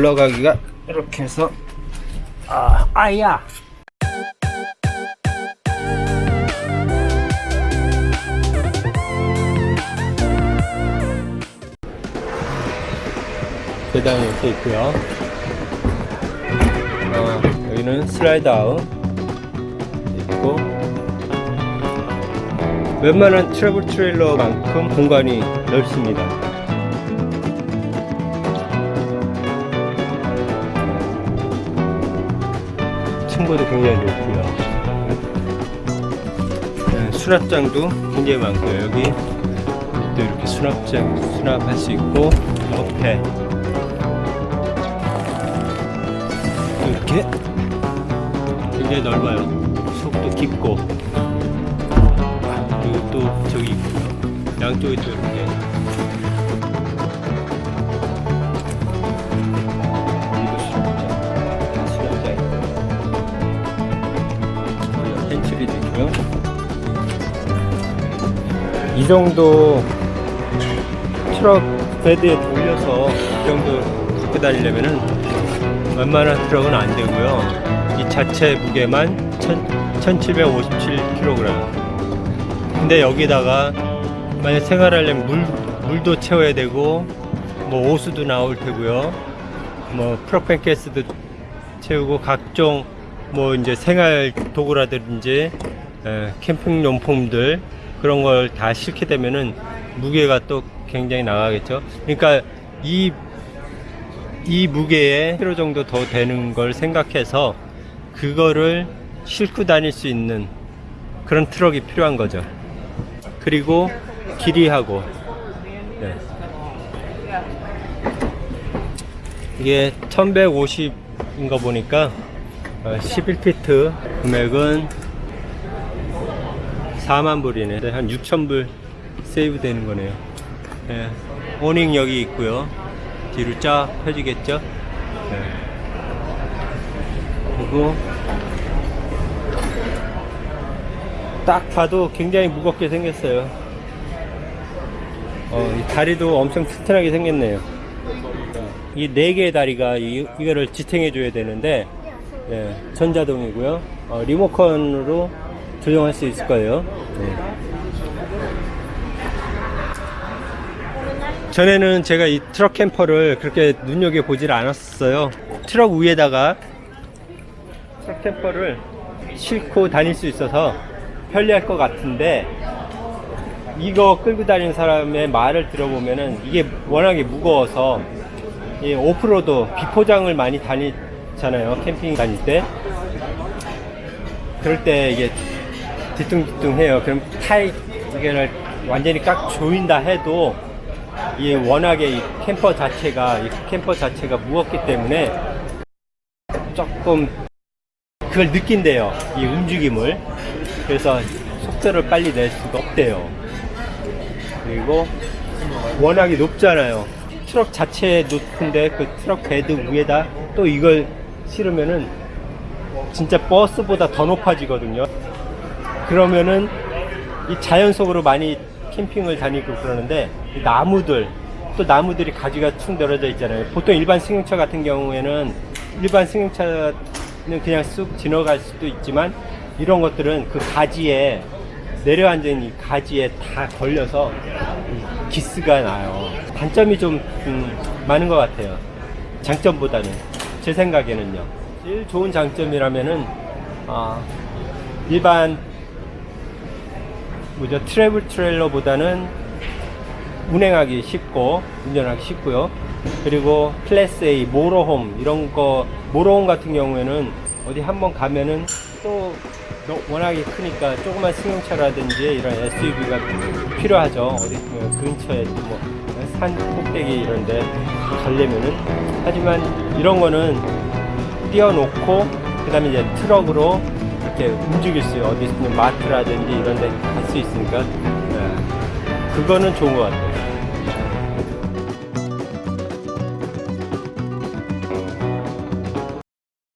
올라가기가 이렇게 해서 아 아야. 계단이 이렇게 있고요. 어, 여기는 slide out. 있고 웬만한 travel trailer만큼 공간이 넓습니다 층고도 굉장히 높고요. 네, 수납장도 굉장히 많고요. 여기 또 이렇게 수납장 수납할 수 있고 옆에 또 이렇게 굉장히 넓어요. 속도 깊고. 그리고 또 저기 있고요 양쪽에 또 이렇게 펜츄리도 있고요 이 정도 트럭 베드에 돌려서 이 정도 갖고 다니려면은 웬만한 트럭은 안 되고요. 이 자체 무게만 1757kg. 근데 여기다가 만약 생활하려면 물, 물도 채워야 되고 뭐 오수도 나올 테고요. 뭐 프로펜 가스도 채우고 각종 뭐 이제 생활 도구라든지 에, 캠핑 용품들 그런 걸 다 싣게 되면은 무게가 또 굉장히 나가겠죠. 그러니까 이, 이 무게에 1kg 정도 더 되는 걸 생각해서 그거를 싣고 다닐 수 있는 그런 트럭이 필요한 거죠. 그리고 길이하고 네. 이게 1150인 거 보니까 11피트 금액은 4만 불이네. 한 6천 불 save 되는 거네요. 예. awning 여기 있고요. 뒤로 쫙 펴지겠죠? 네. 그리고 딱 봐도 굉장히 무겁게 생겼어요. 어, 이 다리도 엄청 튼튼하게 생겼네요. 이 네 개의 다리가 이, 이거를 지탱해 줘야 되는데 예, 전자동이고요. 어, 리모컨으로 조정할 수 있을 거예요. 네. 전에는 제가 이 트럭 camper를 그렇게 눈여겨 보질 않았어요. 트럭 위에다가 트럭 camper를 싣고 다닐 수 있어서 편리할 것 같은데 이거 끌고 다니는 사람의 말을 들어보면은 이게 워낙에 무거워서 이 오프로드 비포장을 많이 다니잖아요. 캠핑 다닐 때. 그럴 때 이게 뒤뚱뒤뚱해요. 그럼 타이 이게 완전히 꽉 조인다 해도 이 워낙에 이 camper 자체가 이 camper 자체가 무겁기 때문에 조금 그걸 느낀대요. 이 움직임을. 그래서 속도를 빨리 낼 수가 없대요. 그리고 워낙에 높잖아요. 트럭 자체에 높은데 그 트럭 bed 위에다 또 이걸 실으면은 진짜 버스보다 더 높아지거든요. 그러면은 이 자연 속으로 많이 캠핑을 다니고 그러는데 이 나무들 또 나무들이 가지가 축 늘어져 있잖아요. 보통 일반 승용차 같은 경우에는 일반 승용차는 그냥 쑥 지나갈 수도 있지만 이런 것들은 그 가지에 내려앉은 이 가지에 다 걸려서 이 기스가 나요. 단점이 좀 음, 많은 것 같아요. 장점보다는 제 생각에는요. 제일 좋은 장점이라면은 아, 일반 뭐죠 트래블 트레일러보다는 운행하기 쉽고 운전하기 쉽고요. 그리고 클래스 A 모로홈 이런 거 모로홈 같은 경우에는 어디 한번 가면은 또 워낙에 크니까 조그만 승용차라든지 이런 SUV가 필요하죠. 어디 뭐 근처에 또뭐 산 꼭대기 이런데 가려면은 하지만 이런 거는 띄워놓고 그 다음에 이제 트럭으로 이렇게 움직일 수 어디 있으면 마트라든지 이런 데 갈 수 있으니까 네. 그거는 좋은 것 같아요.